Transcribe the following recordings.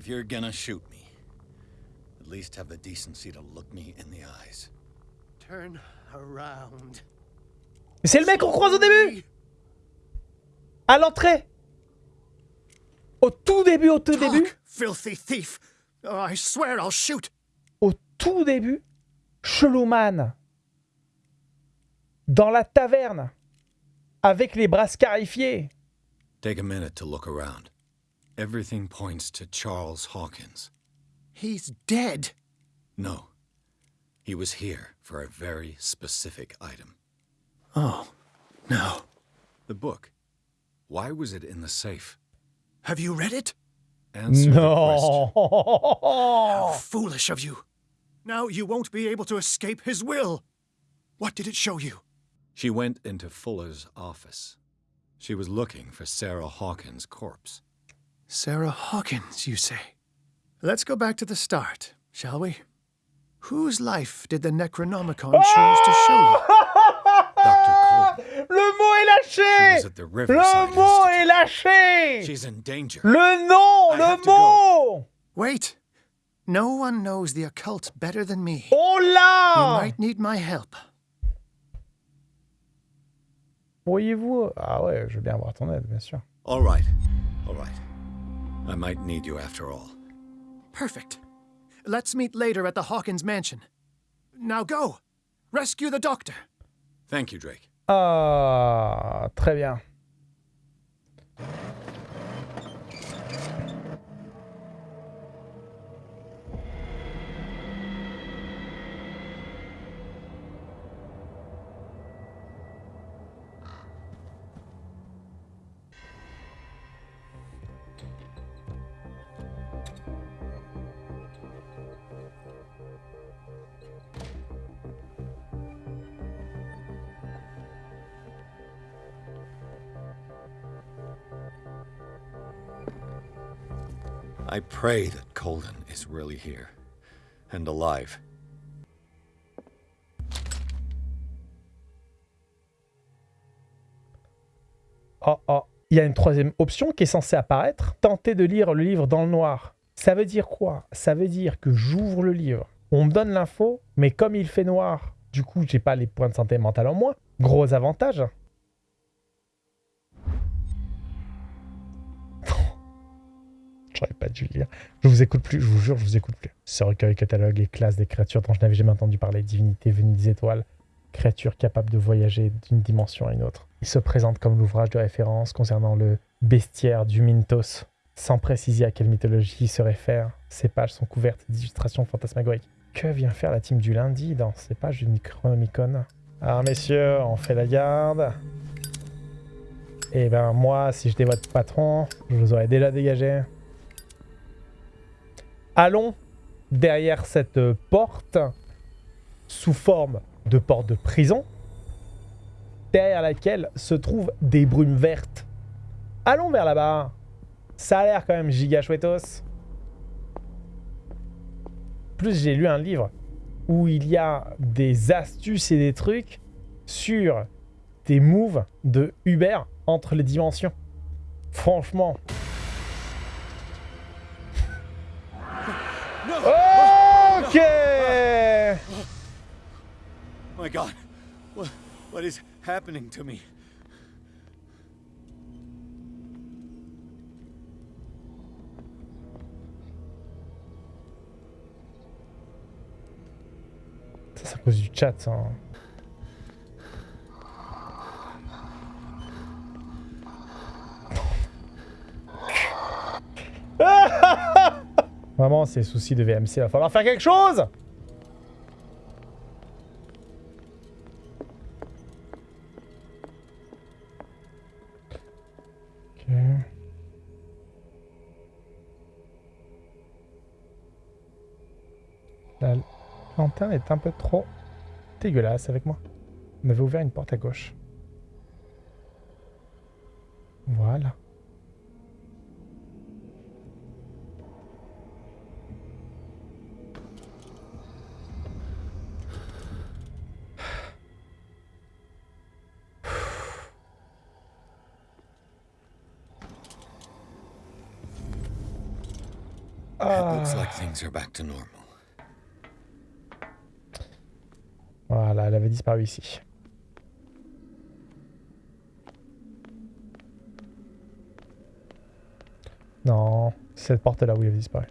If you're gonna shoot me, at least have the decency to look me in the eyes. Turn around. C'est le mec qu'on croise au début À l'entrée Au tout début, au tout début oh, I swear I'll shoot. Au tout début, Chelouman dans la taverne avec les bras scarifiés. Take a minute to look around. Everything points to Charles Hawkins. He's dead! No. He was here for a very specific item. Oh, no. The book. Why was it in the safe? Have you read it? Answer no. How foolish of you. Now you won't be able to escape his will. What did it show you? She went into Fuller's office. She was looking for Sarah Hawkins' corpse. Sarah Hawkins, you say? Let's go back to the start, shall we? Whose life did the Necronomicon choose to show? Dr. Le mot est lâché! She was at the Riverside le mot est lâché! She's in danger. Le nom! I le mot! Wait! No one knows the occult better than me. Hola! You might need my help. Pourriez-vous... Ah ouais, je veux bien avoir ton aide, bien sûr. All right. All right. I might need you after all. Perfect. Let's meet later at the Hawkins mansion. Now go! Rescue the doctor! Thank you, Drake. Ah, très bien. Oh oh, il y a une troisième option qui est censée apparaître. Tenter de lire le livre dans le noir. Ça veut dire quoi Ça veut dire que j'ouvre le livre, on me donne l'info, mais comme il fait noir, du coup j'ai pas les points de santé mentale en moi. Gros avantage. J'aurais pas dû lire. Je vous écoute plus, je vous jure, je vous écoute plus. Ce recueil catalogue et classe des créatures dont je n'avais jamais entendu parler, divinités venues des étoiles, créatures capables de voyager d'une dimension à une autre. Il se présente comme l'ouvrage de référence concernant le bestiaire du Mintos. Sans préciser à quelle mythologie il se réfère, ces pages sont couvertes d'illustrations fantasmagoriques. Que vient faire la team du lundi dans ces pages du Chronomicon Alors messieurs, on fait la garde. Et eh ben moi, si j'étais votre patron, je vous aurais déjà dégagé allons derrière cette porte sous forme de porte de prison, derrière laquelle se trouvent des brumes vertes. Allons vers là-bas. Ça a l'air quand même giga chouettos. Plus j'ai lu un livre où il y a des astuces et des trucs sur des moves de Uber entre les dimensions. Franchement, Yeah! Oh my God, what, what is happening to me? Ça, c'est à cause du chat, ça. Hein. Vraiment, ces soucis de VMC, il va falloir faire quelque chose La lanterne est un peu trop dégueulasse avec moi. On avait ouvert une porte à gauche. Voilà. Voilà, elle avait disparu ici. Non, cette porte-là, où elle avait disparu.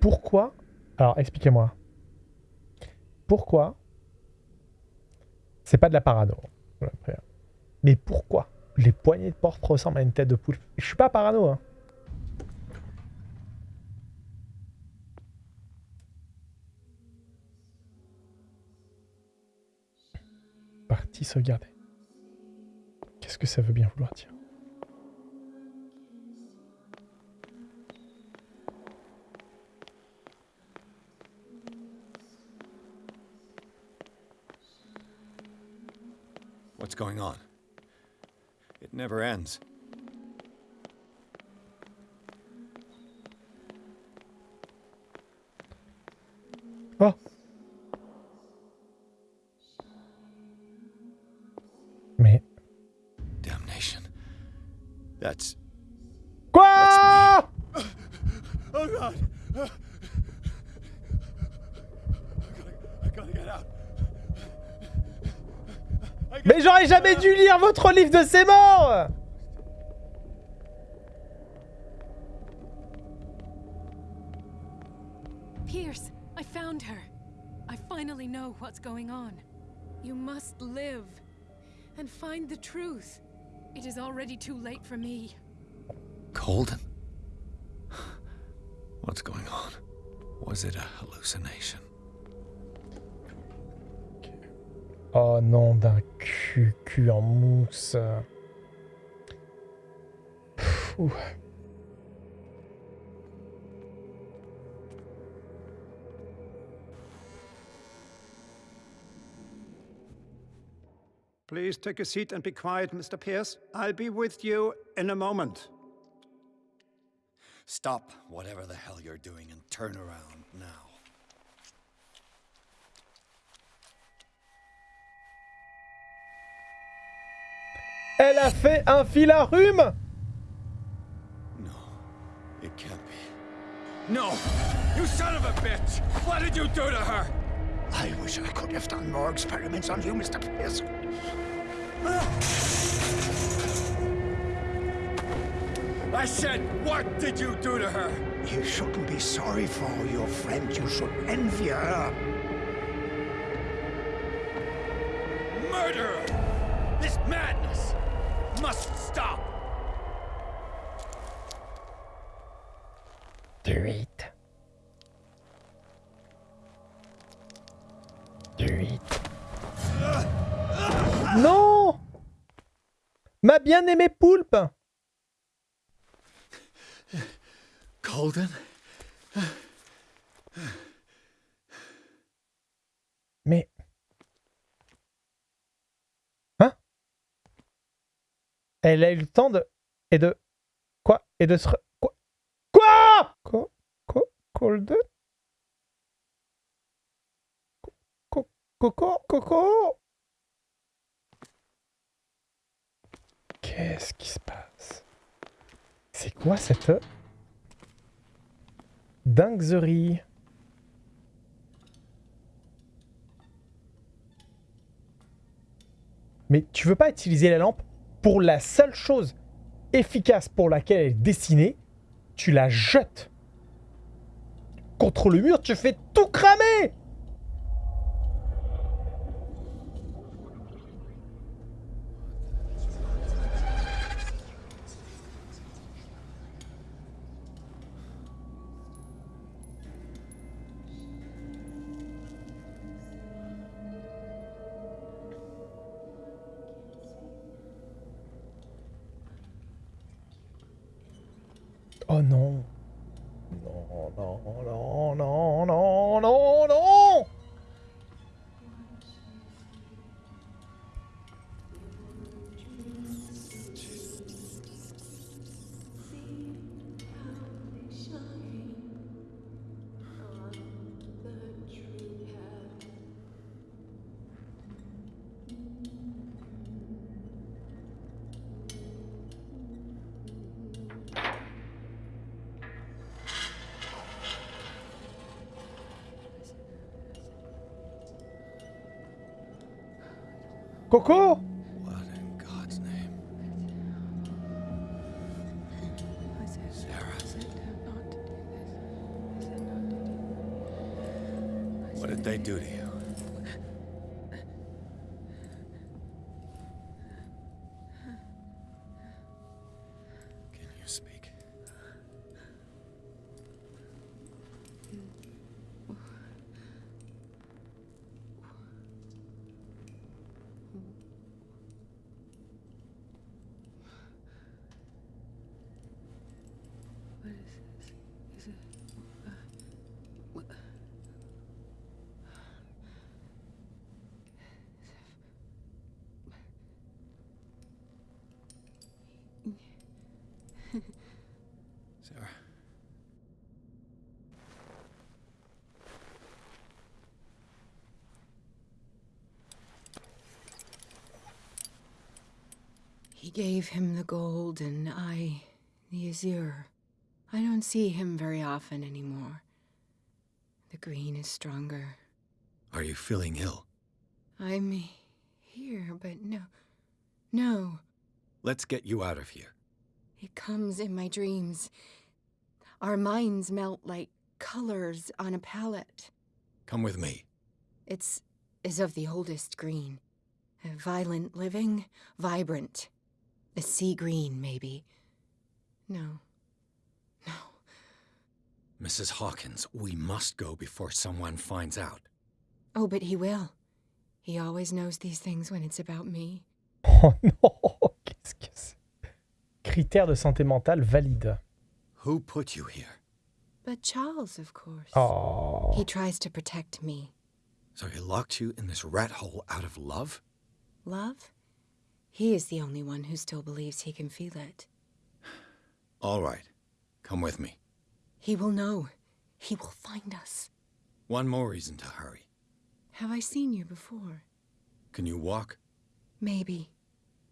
Pourquoi Alors, expliquez-moi. Pourquoi C'est pas de la parano. Mais pourquoi les poignées de porte ressemblent à une tête de poule Je suis pas parano, hein. se sauvegarder. Qu'est-ce que ça veut bien vouloir dire What's going on? It never ends. Oh That's. That's me. Oh god! I gotta, I gotta get out. Gotta... Mais j'aurais jamais dû lire votre livre de morts Pierce, I found her. I finally know what's going on. You must live and find the truth. It is already too late for me. Colden. What's going on? Was it a hallucination? Oh non, d'un cul, cul en mousse. Pfff. Please take a seat and be quiet, Mr. Pierce. I'll be with you in a moment. Stop whatever the hell you're doing and turn around now. Elle a fait un fil à rhume No, it can't be. No! You son of a bitch! What did you do to her? I wish I could have done more experiments on you, Mr. Pierce. I said, what did you do to her? You shouldn't be sorry for your friend. You should envy her. Murderer! bien aimé Poulpe Golden. Mais... Hein Elle a eu le temps de... Et de... Quoi Et de se... Quoi Quoi Quoi Quoi Quoi Colden Coco Coco Qu'est-ce qui se passe C'est quoi cette dinguerie Mais tu veux pas utiliser la lampe pour la seule chose efficace pour laquelle elle est dessinée tu la jettes contre le mur, tu fais tout cramer Cocô? He gave him the gold and I the azure. I don't see him very often anymore. The green is stronger. Are you feeling ill? I'm here, but no. No. Let's get you out of here. It comes in my dreams. Our minds melt like colors on a palette. Come with me. It's is of the oldest green. Violent living, vibrant. A sea green, maybe. No. No. Mrs. Hawkins, we must go before someone finds out. Oh, but he will. He always knows these things when it's about me. Oh no! Qu'est-ce que c'est Critères de santé mentale valide. Who put you here? But Charles, of course. Oh. He tries to protect me. So he locked you in this rat hole out of love? Love? He is the only one who still believes he can feel it. All right. Come with me. He will know. He will find us. One more reason to hurry. Have I seen you before? Can you walk? Maybe.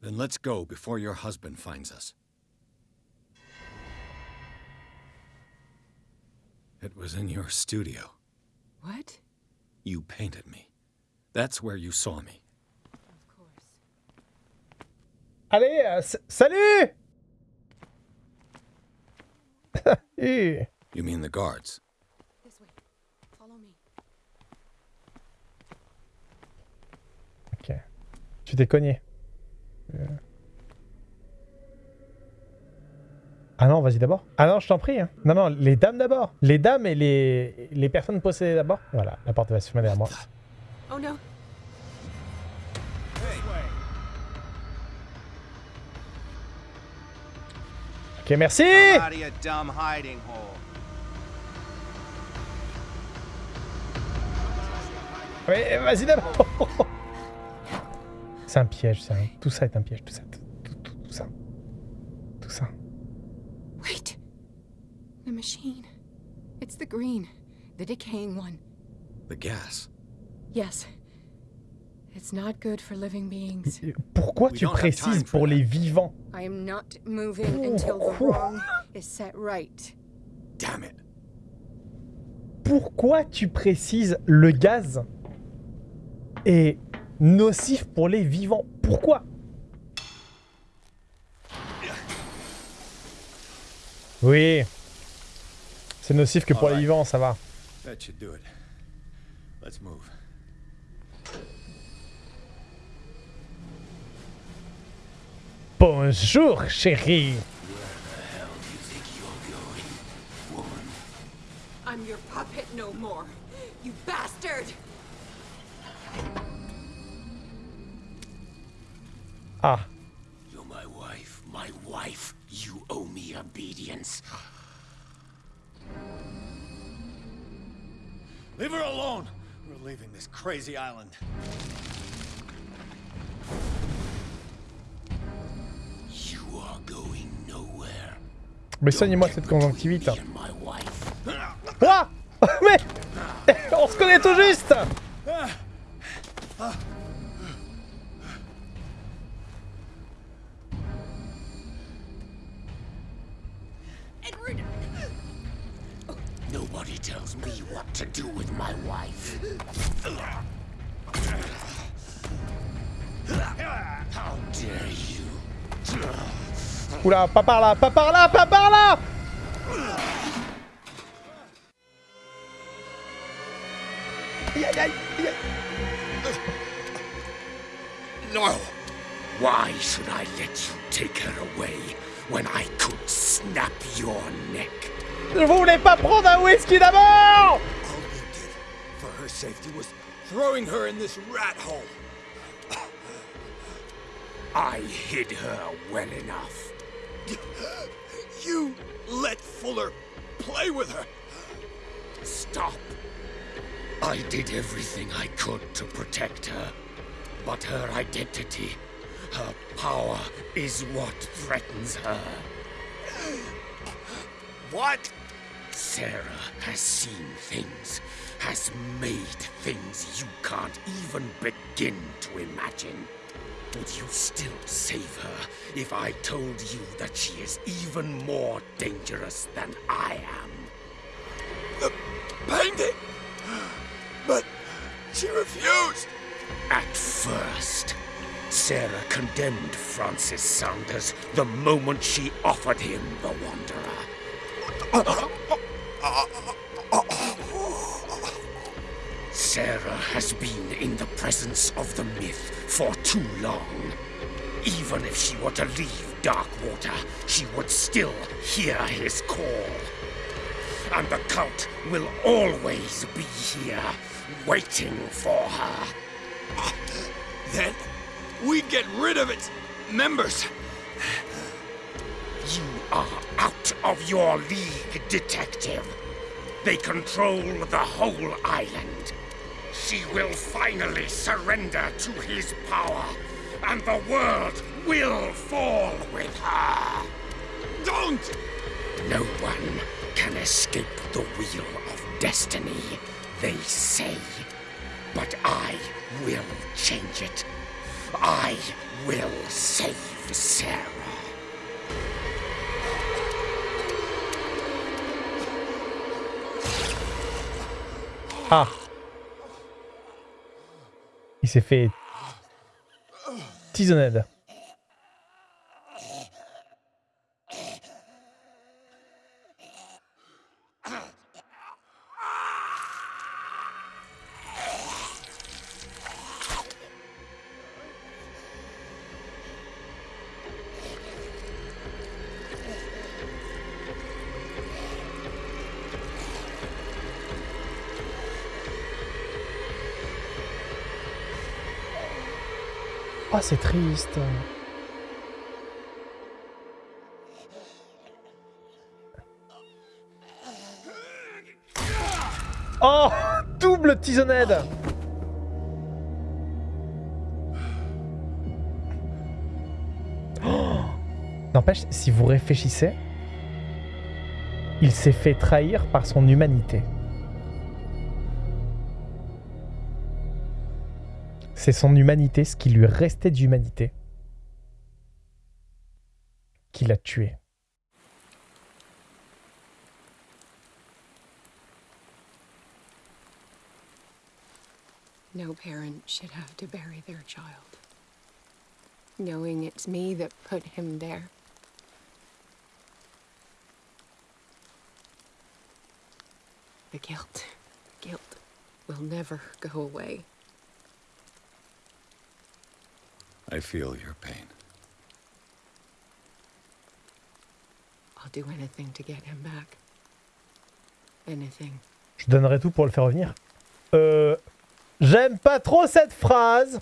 Then let's go before your husband finds us. It was in your studio. What? You painted me. That's where you saw me. Allez, euh, salut! You mean the guards? This way. Follow me. Ok. Tu t'es cogné. Euh. Ah non, vas-y d'abord. Ah non, je t'en prie. Hein. Non, non, les dames d'abord. Les dames et les, les personnes possédées d'abord. Voilà, la porte va se fermer derrière moi. Oh non. Hey. Ok, merci! Mais vas-y d'abord C'est un piège, ça. Tout ça est un piège, tout ça, tout, tout, tout ça. Tout ça. Wait! The machine. It's the green. The decaying one. The gas. Yes pourquoi tu précises pour les vivants Pourquoi Pourquoi tu précises le gaz est nocif pour les vivants Pourquoi Oui. C'est nocif que pour les vivants, ça va. Let's move. Bonjour, chérie. You I'm your puppet no more, you bastard! Ah. You're my wife, my wife. You owe me obedience. Leave her alone. We're leaving this crazy island. Mais soignez-moi cette conjonctivite. Ah Mais On se connaît tout juste Oula, pas par là, pas par là, pas par là Aïe aïe aïe No! Why should I let you take her away when I could snap your neck? Je voulais pas prendre un whisky d'abord! All you did for her safety was throwing her in this rat hole. I hid her well enough. You let Fuller play with her. Stop. I did everything I could to protect her. But her identity, her power, is what threatens her. What? Sarah has seen things, has made things you can't even begin to imagine. Would you still save her if I told you that she is even more dangerous than I am? The uh, painting. But she refused! At first, Sarah condemned Francis Saunders the moment she offered him the Wanderer. Uh, uh, has been in the presence of the myth for too long. Even if she were to leave Darkwater, she would still hear his call. And the cult will always be here, waiting for her. Then we get rid of its members. You are out of your league, detective. They control the whole island. She will finally surrender to his power, and the world will fall with her. Don't! No one can escape the wheel of destiny, they say. But I will change it. I will save Sarah. Huh. Il s'est fait tisonnade. Oh, c'est triste. Oh Double tisonnade oh. N'empêche, si vous réfléchissez, il s'est fait trahir par son humanité. C'est son humanité, ce qui lui restait d'humanité, qui l'a tué. No parent should have to bury their child. Knowing it's me that put him there. The guilt, guilt will never go away. I feel your pain. I'll do anything to get him back. Anything. Je donnerai tout pour le faire revenir. Euh, j'aime pas trop cette phrase.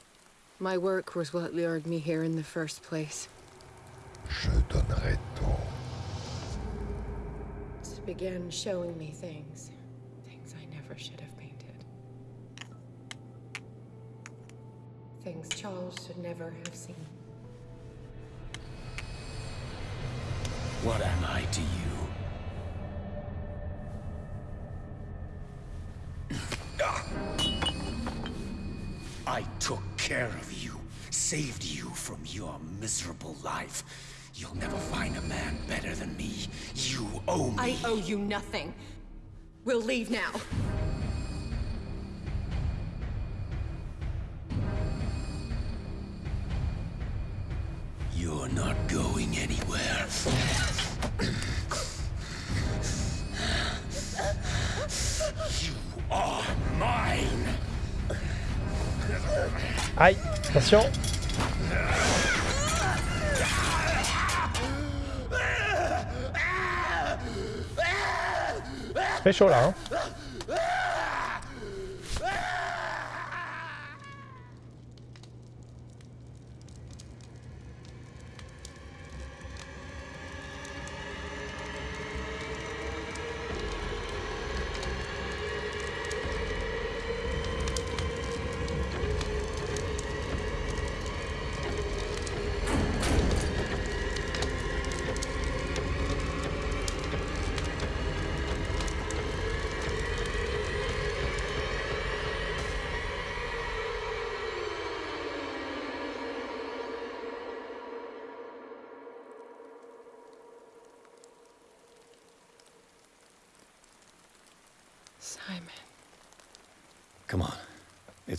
My work was what lured me here in the first place. Je donnerai tout. To begin showing me things, things I never should have. things Charles should never have seen. What am I to you? Ah. I took care of you, saved you from your miserable life. You'll never find a man better than me. You owe me. I owe you nothing. We'll leave now. attention. C'est chaud là, hein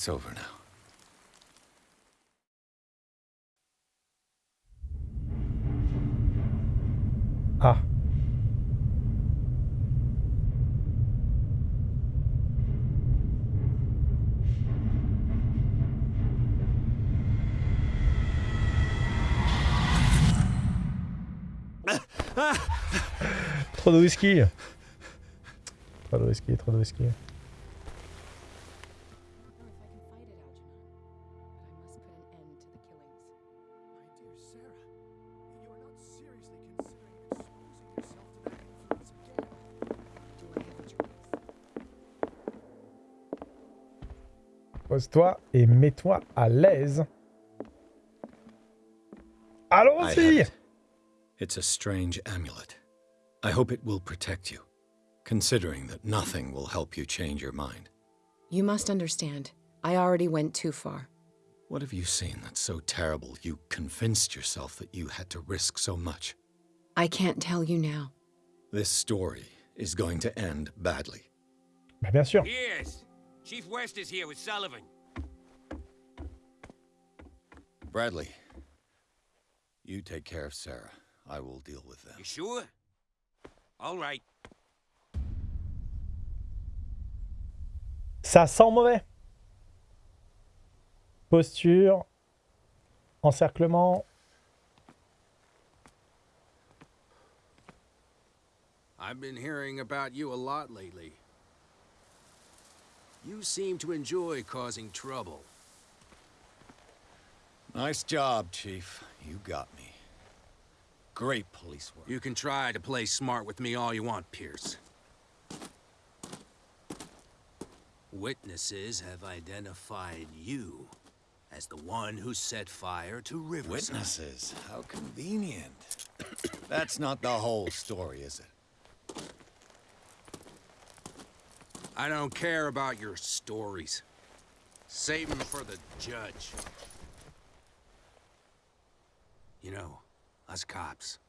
It's over now. Ah. Trop de whisky. Trop de whisky, trop de whisky. toi et mets-toi à l'aise. Allons-y It's a strange amulet. I hope it will protect you, considering that nothing will help you change your mind. You must understand. I already went too far. What have you seen that's so terrible you convinced yourself that you had to risk so much? I can't tell you now. This story is going to end badly. Bah, bien sûr. Chief West is here with Sullivan. Bradley, you take care of Sarah. I will deal with them. You sure? All right. Ça sent mauvais. Posture. Encerclement. I've been hearing about you a lot lately. You seem to enjoy causing trouble. Nice job, Chief. You got me. Great police work. You can try to play smart with me all you want, Pierce. Witnesses have identified you as the one who set fire to Riverside. Witnesses? How convenient. That's not the whole story, is it? I don't care about your stories. Save them for the judge. You know, us cops,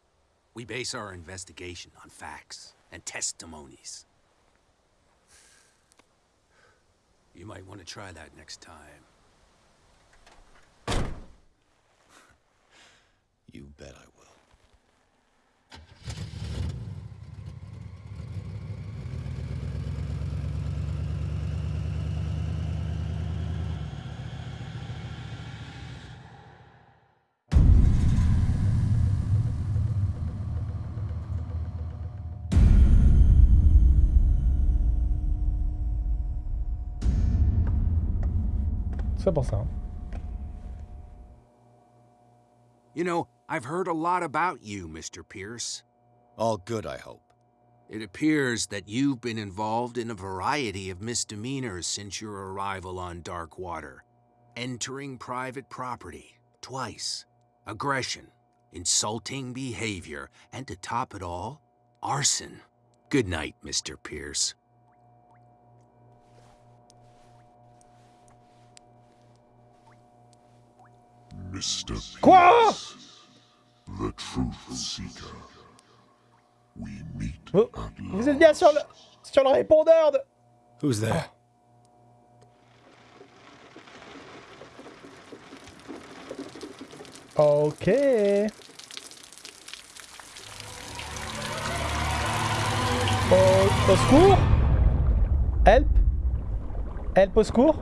we base our investigation on facts and testimonies. You might want to try that next time. you bet I will. C'est pour ça. You know, I've heard a lot about you, Mr. Pierce. All good, I hope. It appears that you've been involved in a variety of misdemeanors since your arrival on Darkwater. Entering private property, twice. Aggression, insulting behavior, and to top it all, arson. Good night, Mr. Pierce. Mr. Quoi The Seeker. We oh, vous, êtes bien sur le, sur le répondeur de... Who's there? Ah. Ok. Au, au secours Help Help au secours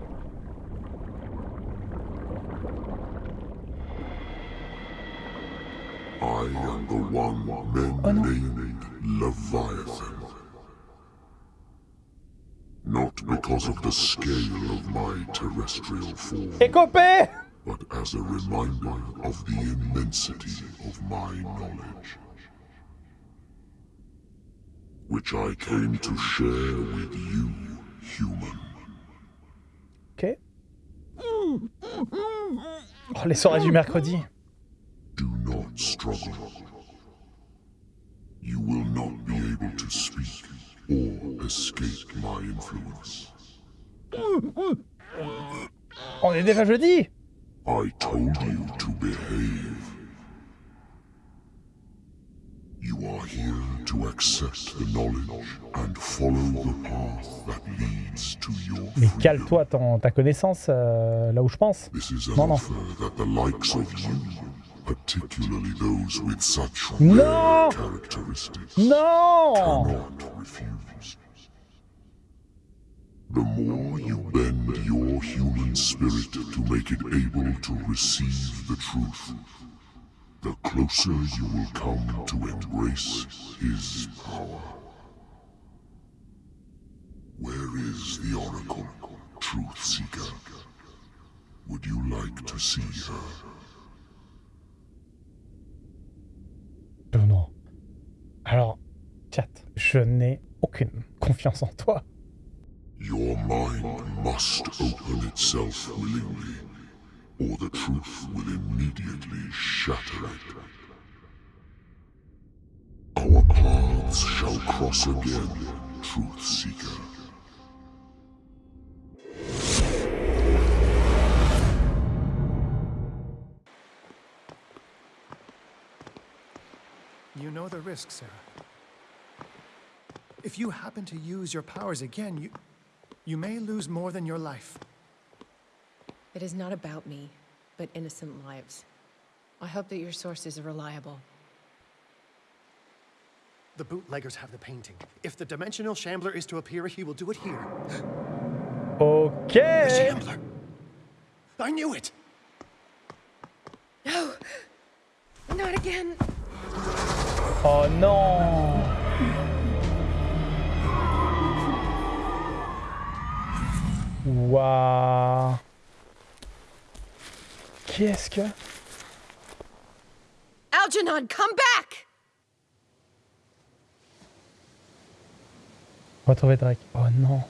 the one men naming named Leviathan. Not because of the scale of my terrestrial form, but as a reminder of the immensity of my knowledge, which I came to share with you, human. Okay. Oh, les soirées du mercredi. Do not struggle. You will not be able to speak or escape my influence. On est déjà jeudi I told you to behave. You are here to accept the knowledge and follow the path that leads to your Mais cale-toi ta connaissance euh, là où je pense. This is non, non. that the likes of you particularly those with such no! rare characteristics, no! cannot refuse. The more you bend your human spirit to make it able to receive the truth, the closer you will come to embrace his power. Where is the Oracle, Truth Seeker? Would you like to see her? alors, chat, je n'ai aucune confiance en toi. Your mind must open itself willingly, or the truth will immediately shatter it. Our paths shall cross again, Truth Seeker. other risk, Sarah. If you happen to use your powers again, you... You may lose more than your life. It is not about me, but innocent lives. I hope that your sources are reliable. The bootleggers have the painting. If the Dimensional Shambler is to appear, he will do it here. Okay. The Shambler! I knew it! No! Not again! Oh non Waouh Qu'est-ce que... Algernon, come back Retrouver Drake. Oh non